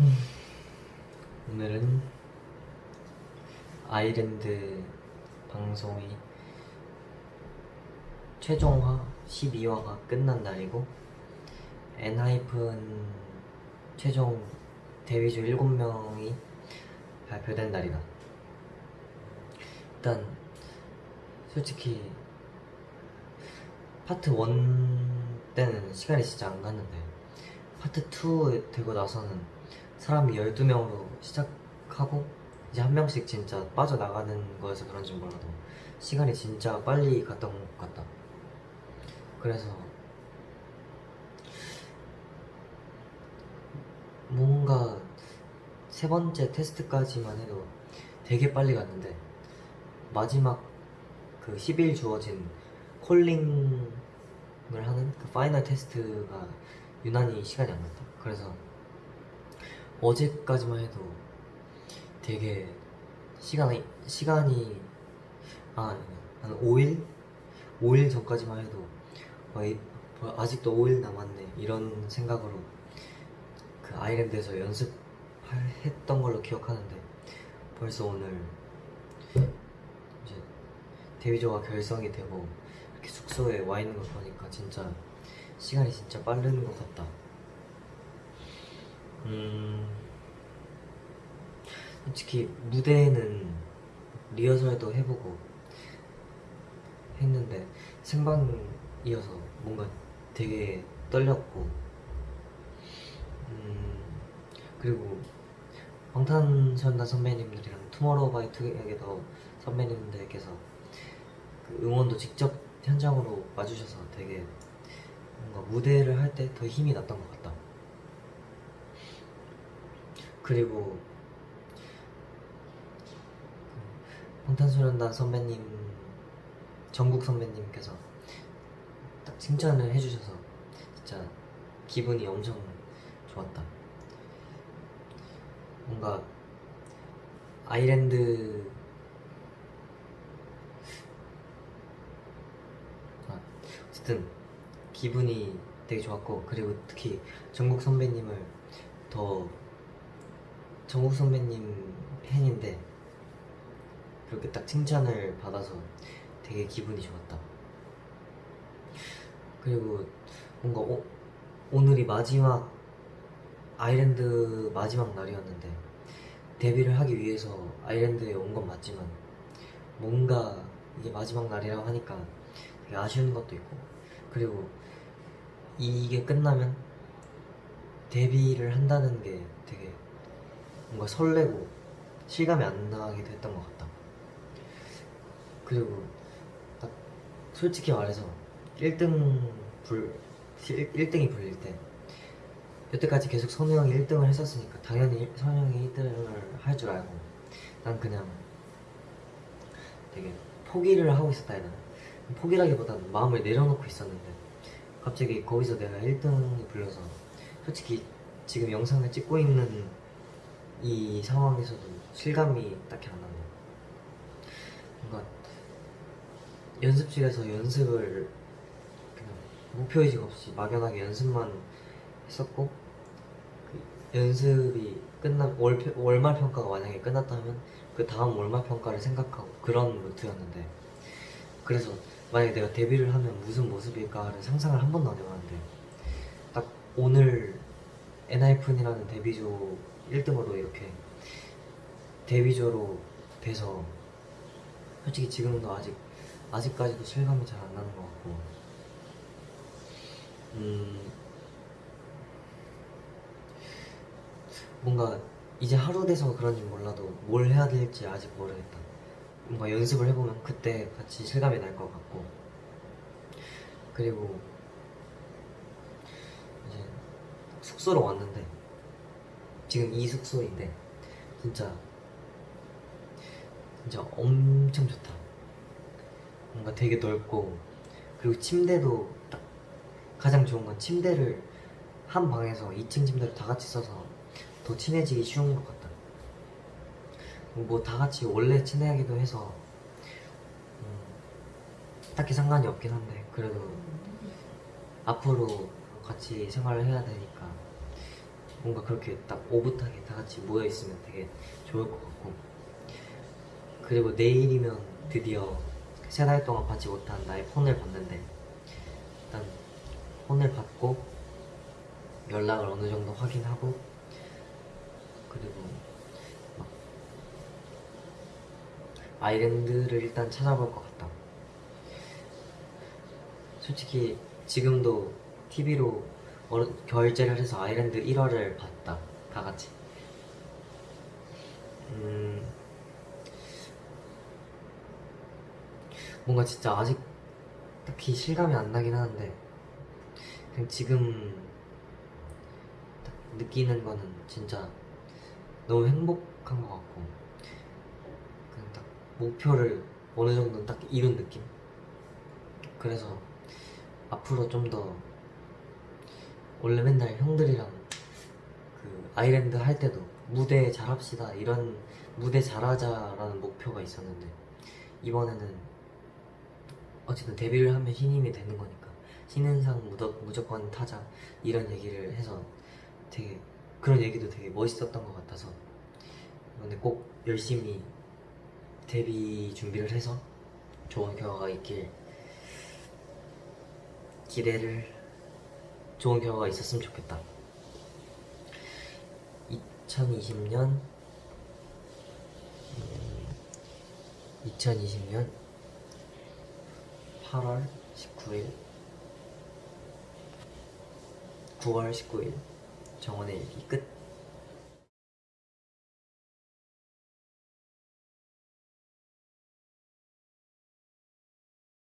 음, 오늘은 아이랜드 방송이 최종화 12화가 끝난 날이고 엔하이픈 최종 데뷔주 7명이 발표된 날이다. 일단 솔직히 파트 1 때는 시간이 진짜 안 갔는데 파트 2 되고 나서는 사람이 12명으로 시작하고 이제 한 명씩 진짜 빠져나가는 거여서 그런지 몰라도 시간이 진짜 빨리 갔던 것 같다. 그래서 뭔가 세 번째 테스트까지만 해도 되게 빨리 갔는데 마지막 그 10일 주어진 Calling을 하는 그 final test가 유난히 시간이 안 갔다. 그래서 어제까지만 해도 되게 시간이 시간이 아, 한 5일? 5일 전까지만 해도 뭐 아직도 5일 남았네 이런 생각으로 그 아일랜드에서 연습했던 걸로 기억하는데 벌써 오늘 이제 데뷔조가 결성이 되고 이렇게 숙소에 와 있는 걸 보니까 진짜 시간이 진짜 빠르는 것 같다. 음, 솔직히 무대는 리허설도 해보고 했는데 생방이어서 뭔가 되게 떨렸고 음, 그리고 방탄소년단 선배님들이랑 투모로우바이투게더 선배님들께서 그 응원도 직접 현장으로 와주셔서 되게 뭔가 무대를 할 때 더 힘이 났던 것 같다. 그리고 그 방탄소년단 선배님, 정국 선배님께서 딱 칭찬을 해주셔서 진짜 기분이 엄청 좋았다. 뭔가 아이랜드 아, 어쨌든 기분이 되게 좋았고 그리고 특히 정국 선배님을 더 정국 선배님 팬인데 그렇게 딱 칭찬을 받아서 되게 기분이 좋았다. 그리고 뭔가 오, 오늘이 마지막 아일랜드 마지막 날이었는데 데뷔를 하기 위해서 아일랜드에 온 건 맞지만 뭔가 이게 마지막 날이라고 하니까 되게 아쉬운 것도 있고 그리고 이게 끝나면 데뷔를 한다는 게 되게 뭔가 설레고 실감이 안 나게 됐던 것 같다. 그리고 딱 솔직히 말해서 1등 불 1 등이 불릴 때 여태까지 계속 선우 형이 1등을 했었으니까 당연히 선우 형이 1등을 할 줄 알고 난 그냥 되게 포기를 하고 있었다 해야 포기라기보다는 마음을 내려놓고 있었는데 갑자기 거기서 내가 1등이 불려서 솔직히 지금 영상을 찍고 있는 이 상황에서도 실감이 딱히 안 나네 뭔가 연습실에서 연습을 그냥 목표의식 없이 막연하게 연습만 했었고 그 연습이 끝나 월, 월말 평가가 만약에 끝났다면 그 다음 월말 평가를 생각하고 그런 루트였는데 그래서 만약에 내가 데뷔를 하면 무슨 모습일까를 상상을 한 번도 안 해봤는데 딱 오늘 엔하이픈이라는 데뷔조 1등으로 이렇게 데뷔조로 돼서 솔직히 지금도 아직 아직까지도 실감이 잘 안 나는 것 같고 음 뭔가 이제 하루 돼서 그런지 몰라도 뭘 해야 될지 아직 모르겠다. 뭔가 연습을 해보면 그때 같이 실감이 날 것 같고 그리고 이제 숙소로 왔는데 지금 이 숙소인데 진짜 진짜 엄청 좋다. 뭔가 되게 넓고 그리고 침대도 딱 가장 좋은 건 침대를 한 방에서 2층 침대를 다 같이 써서 더 친해지기 쉬운 것 같다. 뭐 다 같이 원래 친해하기도 해서 음, 딱히 상관이 없긴 한데 그래도 앞으로 같이 생활을 해야 되니까 뭔가 그렇게 딱 오붓하게 다 같이 모여 있으면 되게 좋을 것 같고 그리고 내일이면 드디어 세 달 동안 받지 못한 나의 폰을 받는데 일단 폰을 받고 연락을 어느 정도 확인하고 그리고 막 아일랜드를 일단 찾아볼 것 같다. 솔직히 지금도 TV로 결제를 해서 아일랜드 1화를 봤다. 다 같이. 음, 뭔가 진짜 아직 딱히 실감이 안 나긴 하는데 그냥 지금 딱 느끼는 거는 진짜 너무 행복한 것 같고 그냥 딱 목표를 어느 정도 딱 이룬 느낌? 그래서 앞으로 좀 더 원래 맨날 형들이랑 그 아일랜드 할 때도 무대 잘합시다 이런 무대 잘하자라는 목표가 있었는데 이번에는 어쨌든 데뷔를 하면 신인이 되는 거니까. 신인상 무더, 무조건 타자. 이런 얘기를 해서 되게 그런 얘기도 되게 멋있었던 것 같아서. 이번에 꼭 열심히 데뷔 준비를 해서 좋은 결과가 있길 기대를 좋은 결과가 있었으면 좋겠다. 2020년? 2020년 8월 19일 9월 19일 정원의 일기 끝